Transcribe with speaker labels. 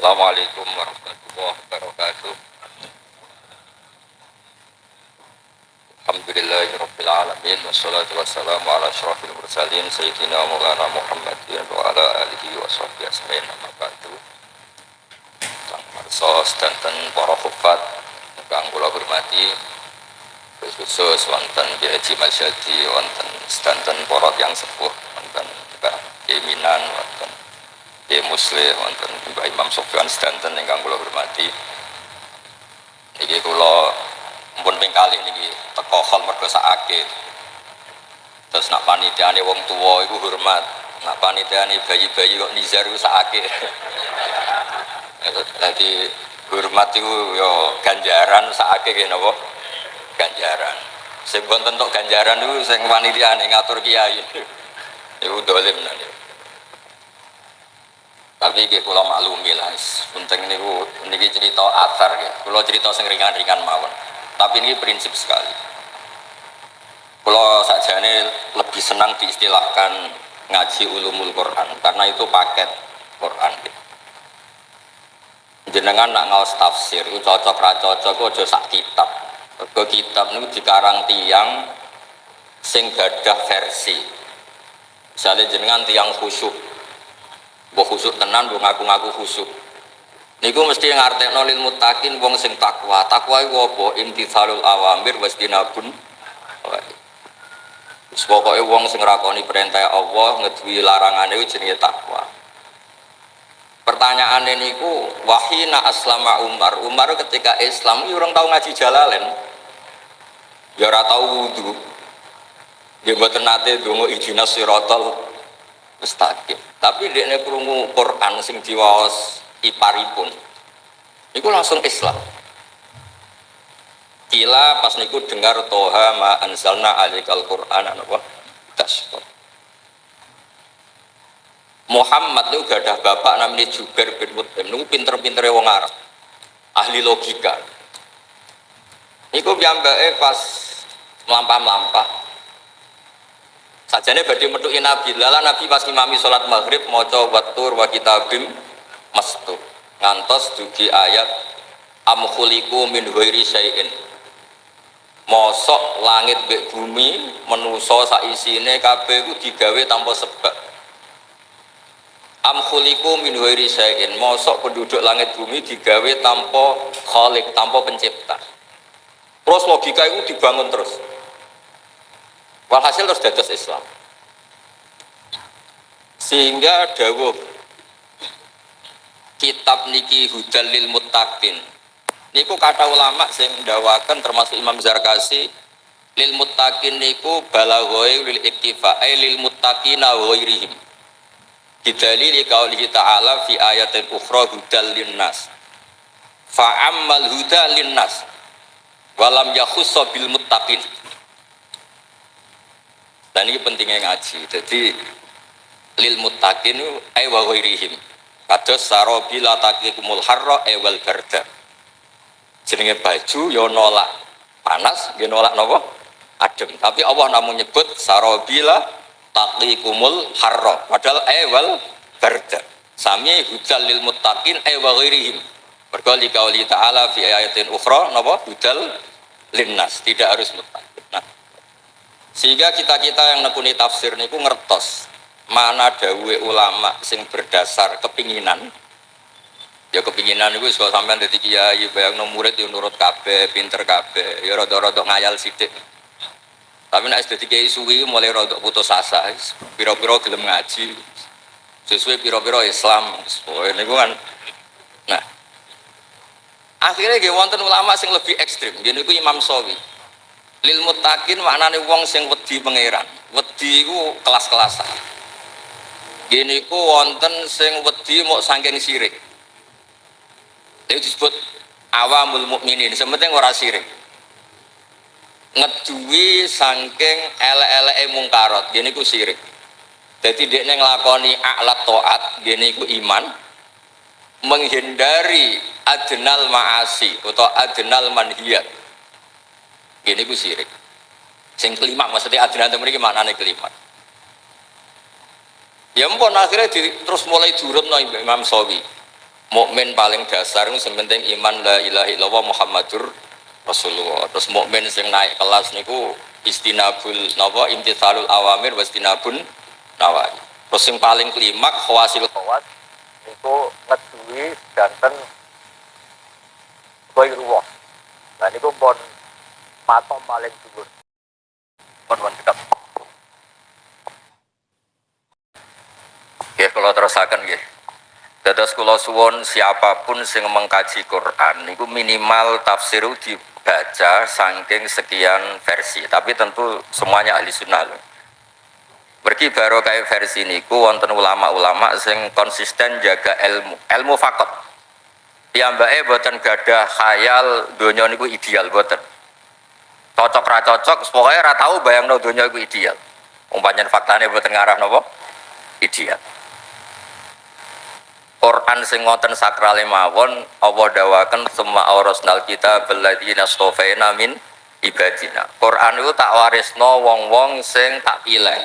Speaker 1: Assalamualaikum warahmatullahi wabarakatuh. Alhamdulillahirabbil alamin wassalatu wassalamu ala asyrafil mursalin sayyidina Maulana Muhammadin wa ala alihi wa sahbihi ajmain amma ba'du. Sang marsos dan para hufat kang kula hormati khusus wonten Kiai Haji Masyadi wonten sedanten para yang sepuh wonten Mbah Keminan wonten Kiai Muslim wonten Mbah Imam Sofyan sedanten ingkang kula hormati. Niki kula pun ping kali niki teko hol mergo sakake terus nak panitiane wong tua iku hormat. Nak panitiane bayi-bayi kok nizar iku sakake. Jadi hormat itu yo ganjaran sakake kene napa? Ganjaran. Sing wonten tok ganjaran niku sing panitiane ngatur kiai. Iku dolim nanti tapi nggih kula maklumi lah penting niku niki cerita atar nggih. Kula cerita sing ringan-ringan mawon. Tapi ini prinsip sekali. Kalau saja ini lebih senang diistilahkan ngaji ulumul Quran karena itu paket Quran jenengan nak ngawas tafsir itu cocok ra cocok aja sak kitab. Ke kitab niku dikarang tiang sing gadah versi. Misalnya jenengan tiang khusyuk mbok khusyuk tenan mbok ngaku-ngaku khusyuk niku mesti ngartekno lil muttaqin wong sing takwa. Takwa iku apa? Imtithalul awamir wasdinabun wis pokoke wong sing nglakoni perintah Allah ngeduwi larangane iku jenenge takwa. Pertanyaan ini ku wahina aslama Umar. Umar ketika Islam itu orang tahu ngaji jalalen. Ya ora tau wudu. Dia mboten nate donga ijinas siratal mustaqim tapi dekne krungu Quran sing diwaos iparipun itu langsung Islam. Kila pas niku dengar toha ma anzalna alikal quran apa? Tasbih Muhammad itu gak ada bapak namanya Jubair bin Mut'im itu pinter-pinter wong Arab ahli logika. Iku piyambake pas melampah-melampah sajane badhe metuki Nabi. Lala Nabi pas imami salat maghrib maca watur wa kitabim mastur ngantos dugi ayat am khuliqu min ghairi syai'in. Mosok langit mbek bumi menusa sak isine kabeh iku digawe tanpa sebab. Am khuliqu min ghairi syai'in. Mosok penduduk langit bumi digawe tanpa khalik tanpa pencipta. Terus logika itu dibangun terus walhasil terus dados Islam. Sehingga dawuh kitab niki hudal lil muttaqin. Niku kata ulama sing ndawakan termasuk Imam Zarkasi lil muttaqin niku balaghoi lil iktifa ay lil muttaqina ghairihim. Bidalili qaulihi ta'ala fi ayatin ukhra hudal linnas fa ammal huda linnas walam yakhussa bil muttaqin dan ini pentingnya ngaji. Jadi lil muttaqin ay wa kados sarobila taqikumul harra ewal barda. Jenenge baju yo nolak panas yo nolak nopo? Adem. Tapi Allah namun nyebut sarobila taqikumul harra. Padahal ewal barda. Sami hudal lil muttaqin ewa ghairihim. Mergo ta'ala fi ayatin ukhra napa hudal linnas. Tidak harus muttaqin sehingga kita-kita yang nekuni tafsir niku ngertos mana dawe ulama sing berdasar kepinginan. Ya kepinginan itu kalau sampai dari kiai bayang no murid yang nurut kabe pinter kabe ya rodok-rodok ngayal sidik tapi nak jadi kiai suwi mulai rodok putus asa piro-piro gelem ngaji. Sesuai piro-piro Islam. Oh ini kan. Nah akhirnya gak wonten ulama sing lebih ekstrim. Gini ku Imam Sawi lil mutakin maknane wong sing wedi pangeran. Wedi ku kelas-kelasan. Gini ku wonten sing wedi mau sangking sirik. Itu disebut awamul mukminin. Sementing ora sirik. Ngeduwi sangking ele-ele mungkarot gini ku sirik. Jadi dia ngelakoni alat toat gini ku iman menghindari adnal maasi atau adnal manhiyat gini ku sirik sing kelima maksudnya itu mereka mana nih kelima ya mpun akhirnya di, terus mulai durut no Imam Sawi mukmin paling dasar itu sementing iman la ilaha illallah Muhammadur Rasulullah. Terus mukmin sing naik kelas niku istinabul napa imtithalul awamir wastinabun nawahi. Terus yang paling klimak khawasil
Speaker 2: khawas niku ngeduwi sedanten Ghairullah. Nah niku pun matom paling dhuwur. Pun cekap.
Speaker 1: Ya kalau terusakan ya. Dados kula suwun siapa pun sing mengkaji Quran niku minimal tafsir dibaca saking sekian versi. Tapi tentu semuanya ahli sunnah loh. Pergi baru kayak versi niku wonten ulama-ulama sing konsisten jaga ilmu, ilmu fakot. Piyambake boten gadah khayal donya niku ideal boten. Cocok ra cocok, pokoknya ra tau bayangno donya niku ideal. Umpamanya faktane boten ngarah napa? Ideal. Quran sing ngoten sakrale mawon Allah dawaken semua aurasnal kita balladzina stofaina min ibadina. Quran itu tak warisno wong-wong sing tak pilih